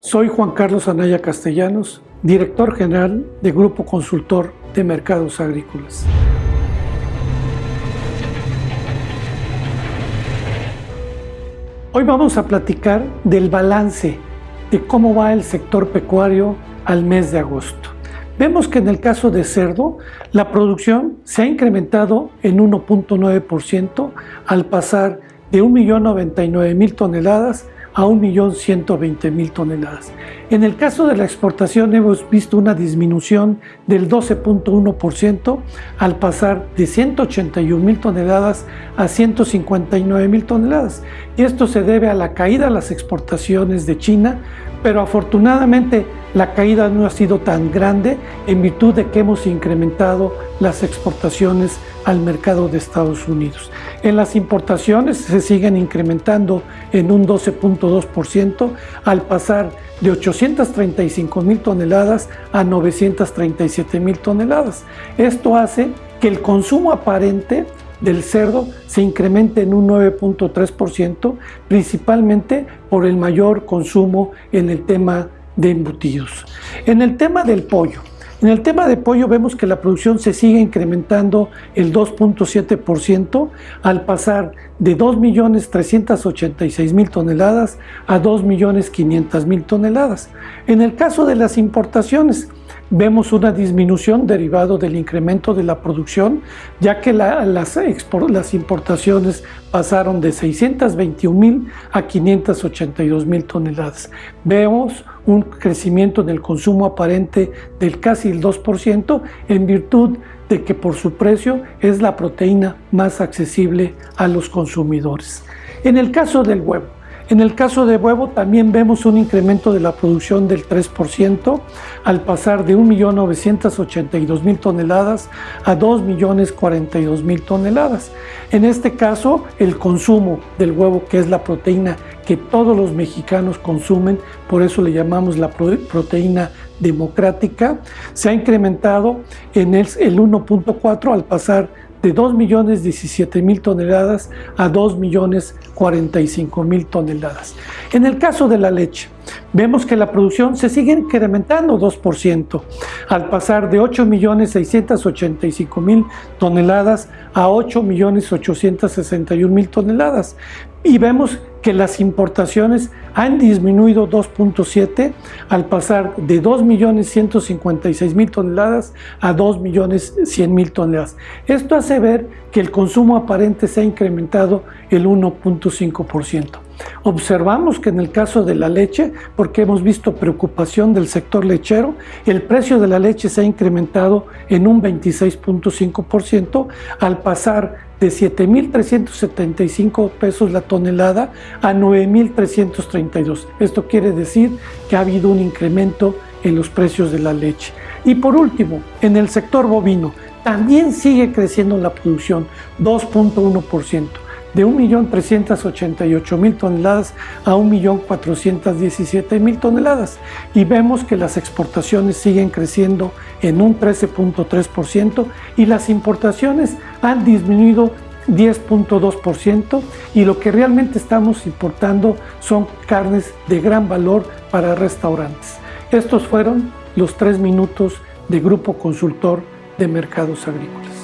Soy Juan Carlos Anaya Castellanos, director general de Grupo Consultor de Mercados Agrícolas. Hoy vamos a platicar del balance de cómo va el sector pecuario al mes de agosto. Vemos que en el caso de cerdo, la producción se ha incrementado en 1.9% al pasar de 1.099.000 toneladas a 1.120.000 toneladas. En el caso de la exportación hemos visto una disminución del 12.1% al pasar de 181.000 toneladas a 159.000 toneladas. Y esto se debe a la caída de las exportaciones de China, pero afortunadamente la caída no ha sido tan grande en virtud de que hemos incrementado las exportaciones al mercado de Estados Unidos. En las importaciones se siguen incrementando en un 12.2% al pasar de 835 mil toneladas a 937 mil toneladas. Esto hace que el consumo aparente del cerdo se incremente en un 9.3%, principalmente por el mayor consumo en el tema de embutidos. En el tema del pollo, en el tema de pollo vemos que la producción se sigue incrementando el 2.7% al pasar de 2.386.000 toneladas a 2.500.000 toneladas. En el caso de las importaciones, vemos una disminución derivado del incremento de la producción, ya que las, las, importaciones pasaron de 621 mil a 582 mil toneladas. Vemos un crecimiento en el consumo aparente del casi el 2% en virtud de que por su precio es la proteína más accesible a los consumidores. En el caso del huevo, en el caso de huevo también vemos un incremento de la producción del 3% al pasar de 1.982.000 toneladas a 2.042.000 toneladas. En este caso, el consumo del huevo, que es la proteína que todos los mexicanos consumen, por eso le llamamos la proteína democrática, se ha incrementado en el 1.4 al pasar de 2.017.000 toneladas a 2.045.000 toneladas. En el caso de la leche, vemos que la producción se sigue incrementando 2%, al pasar de 8.685.000 toneladas a 8.861.000 toneladas. Y vemos que las importaciones han disminuido 2.7 al pasar de 2.156.000 toneladas a 2.100.000 toneladas. Esto hace ver que el consumo aparente se ha incrementado el 1.5%. Observamos que en el caso de la leche, porque hemos visto preocupación del sector lechero, el precio de la leche se ha incrementado en un 26.5% al pasar de 7.375 pesos la tonelada a 9.332. Esto quiere decir que ha habido un incremento en los precios de la leche. Y por último, en el sector bovino, también sigue creciendo la producción, 2.1% de 1.388.000 toneladas a 1.417.000 toneladas y vemos que las exportaciones siguen creciendo en un 13.3% y las importaciones han disminuido 10.2% y lo que realmente estamos importando son carnes de gran valor para restaurantes. Estos fueron los tres minutos de Grupo Consultor de Mercados Agrícolas.